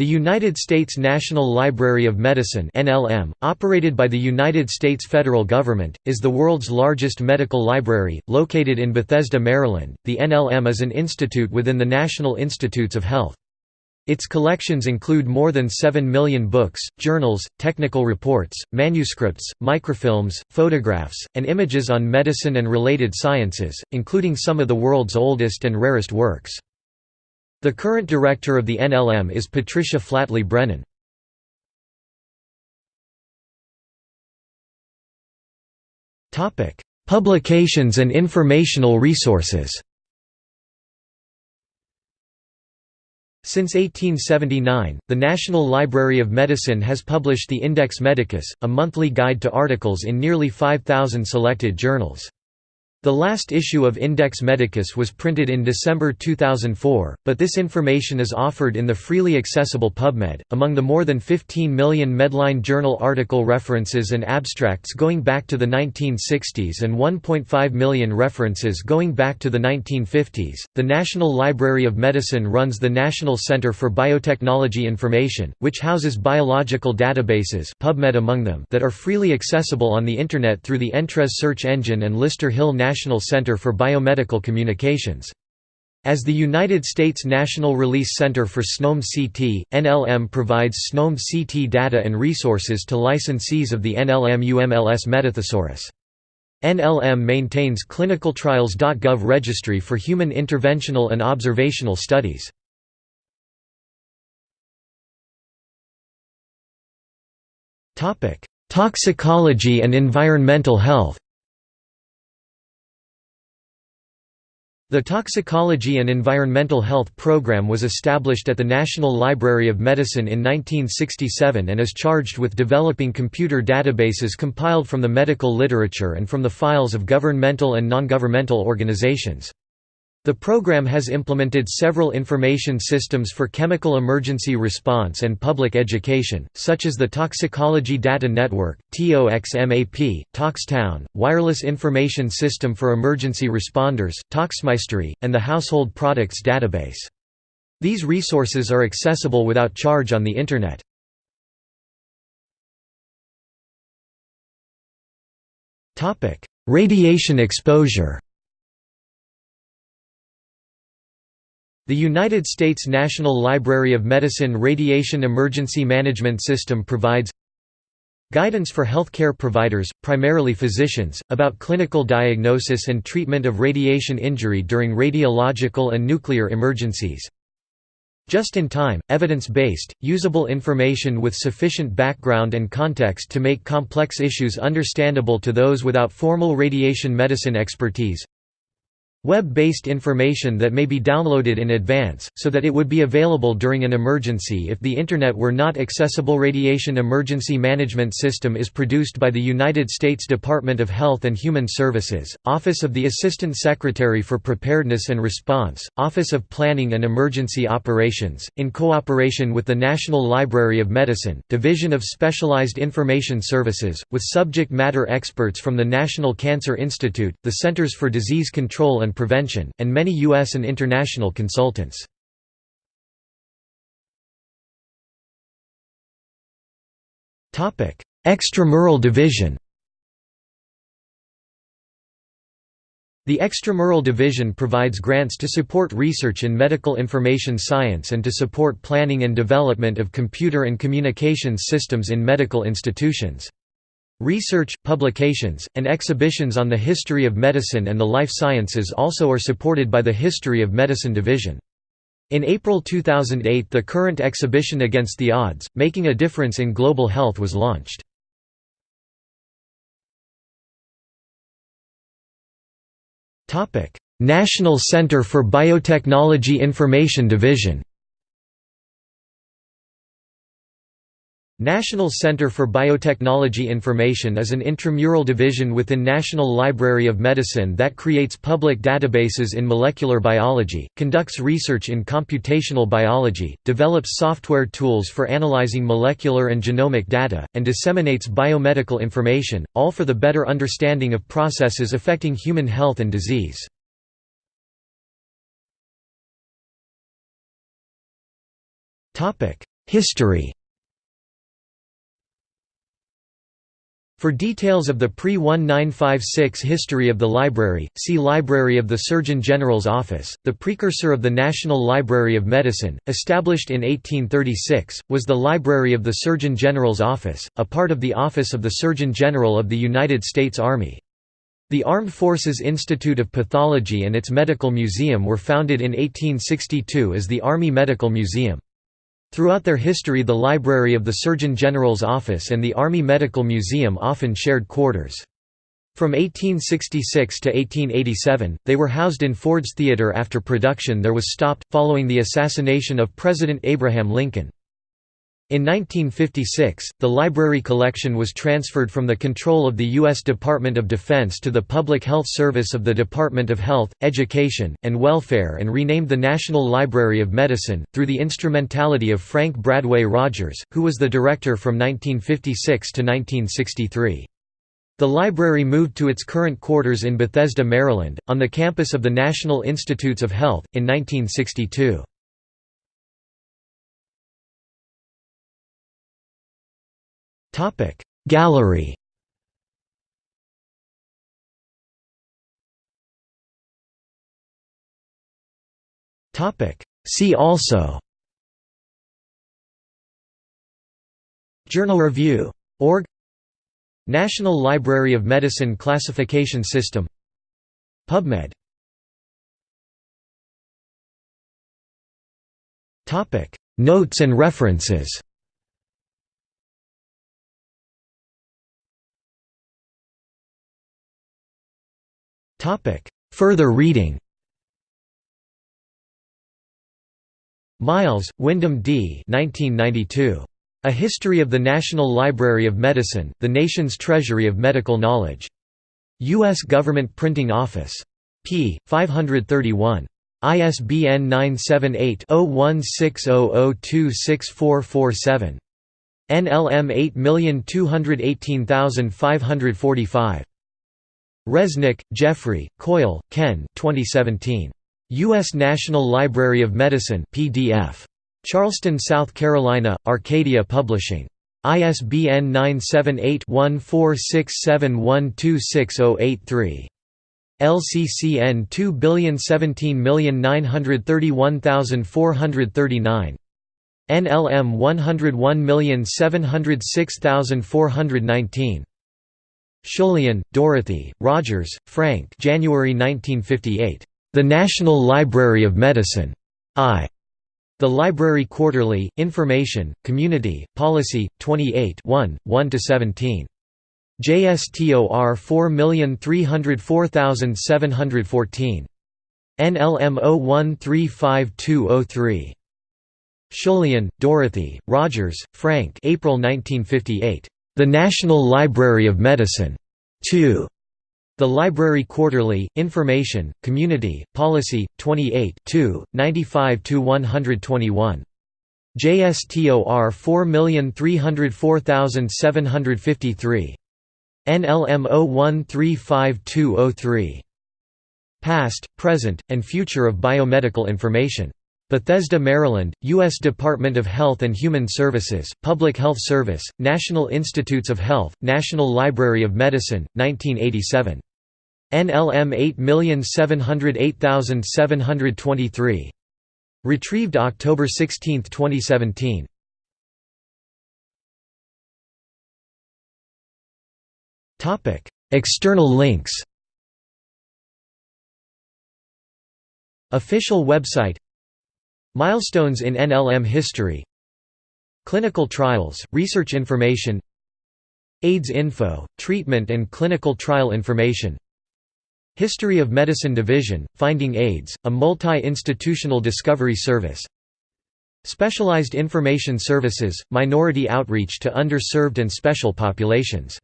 The United States National Library of Medicine (NLM), operated by the United States federal government, is the world's largest medical library, located in Bethesda, Maryland. The NLM is an institute within the National Institutes of Health. Its collections include more than 7 million books, journals, technical reports, manuscripts, microfilms, photographs, and images on medicine and related sciences, including some of the world's oldest and rarest works. The current director of the NLM is Patricia Flatley Brennan. Publications and informational resources Since 1879, the National Library of Medicine has published the Index Medicus, a monthly guide to articles in nearly 5,000 selected journals. The last issue of Index Medicus was printed in December 2004, but this information is offered in the freely accessible PubMed. Among the more than 15 million Medline journal article references and abstracts going back to the 1960s and 1.5 million references going back to the 1950s, the National Library of Medicine runs the National Center for Biotechnology Information, which houses biological databases PubMed among them that are freely accessible on the Internet through the Entrez search engine and Lister Hill National National Center for Biomedical Communications. As the United States National Release Center for SNOMED CT, NLM provides SNOMED CT data and resources to licensees of the NLM UMLS Metathesaurus. NLM maintains clinicaltrials.gov registry for human interventional and observational studies. Toxicology and environmental health The Toxicology and Environmental Health Program was established at the National Library of Medicine in 1967 and is charged with developing computer databases compiled from the medical literature and from the files of governmental and non-governmental organizations. The program has implemented several information systems for chemical emergency response and public education, such as the Toxicology Data Network, TOXMAP, ToxTown, Wireless Information System for Emergency Responders, Toxmystery, and the Household Products Database. These resources are accessible without charge on the Internet. Radiation exposure The United States National Library of Medicine Radiation Emergency Management System provides Guidance for healthcare providers, primarily physicians, about clinical diagnosis and treatment of radiation injury during radiological and nuclear emergencies. Just in time, evidence-based, usable information with sufficient background and context to make complex issues understandable to those without formal radiation medicine expertise. Web-based information that may be downloaded in advance, so that it would be available during an emergency if the Internet were not accessible. Radiation Emergency Management System is produced by the United States Department of Health and Human Services, Office of the Assistant Secretary for Preparedness and Response, Office of Planning and Emergency Operations, in cooperation with the National Library of Medicine, Division of Specialized Information Services, with subject matter experts from the National Cancer Institute, the Centers for Disease Control and and Prevention, and many U.S. and international consultants. Extramural Division The Extramural Division provides grants to support research in medical information science and to support planning and development of computer and communications systems in medical institutions. Research, publications, and exhibitions on the history of medicine and the life sciences also are supported by the History of Medicine Division. In April 2008 the current exhibition Against the Odds, Making a Difference in Global Health was launched. National Center for Biotechnology Information Division National Center for Biotechnology Information is an intramural division within National Library of Medicine that creates public databases in molecular biology, conducts research in computational biology, develops software tools for analyzing molecular and genomic data, and disseminates biomedical information, all for the better understanding of processes affecting human health and disease. History For details of the pre-1956 history of the library, see Library of the Surgeon General's Office. The precursor of the National Library of Medicine, established in 1836, was the Library of the Surgeon General's Office, a part of the Office of the Surgeon General of the United States Army. The Armed Forces Institute of Pathology and its Medical Museum were founded in 1862 as the Army Medical Museum. Throughout their history the Library of the Surgeon General's Office and the Army Medical Museum often shared quarters. From 1866 to 1887, they were housed in Ford's Theater after production there was stopped, following the assassination of President Abraham Lincoln. In 1956, the library collection was transferred from the control of the U.S. Department of Defense to the Public Health Service of the Department of Health, Education, and Welfare and renamed the National Library of Medicine, through the instrumentality of Frank Bradway Rogers, who was the director from 1956 to 1963. The library moved to its current quarters in Bethesda, Maryland, on the campus of the National Institutes of Health, in 1962. Topic. Gallery. Topic. See also. Journal Review. Org. National Library of Medicine Classification System. PubMed. Notes and references Topic. Further reading Miles, Wyndham D. 1992. A History of the National Library of Medicine, the Nation's Treasury of Medical Knowledge. U.S. Government Printing Office. p. 531. ISBN 978-0160026447. NLM 8218545. Reznick, Jeffrey, Koyle, Ken 2017. U.S. National Library of Medicine PDF. Charleston, South Carolina, Arcadia Publishing. ISBN 978-1467126083. LCCN 2017931439. NLM 101706419. Schullian, Dorothy, Rogers, Frank January 1958. The National Library of Medicine. I. The Library Quarterly, Information, Community, Policy, 28 1, 1–17. JSTOR 4304714. NLM 01352003. Schullian, Dorothy, Rogers, Frank April 1958. The National Library of Medicine. 2. The Library Quarterly, Information, Community, Policy, 28 95–121. JSTOR 4304753. NLM 01352003. Past, Present, and Future of Biomedical Information. Bethesda, Maryland, U.S. Department of Health and Human Services, Public Health Service, National Institutes of Health, National Library of Medicine, 1987. NLM 8708723. Retrieved October 16, 2017. External links Official website Milestones in NLM history. Clinical trials, research information. AIDS info, treatment and clinical trial information. History of Medicine Division, Finding AIDS, a multi-institutional discovery service. Specialized Information Services, minority outreach to underserved and special populations